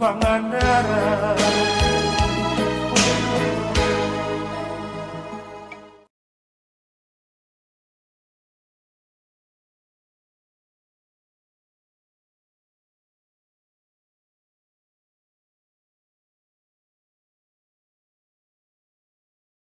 Pangandaran.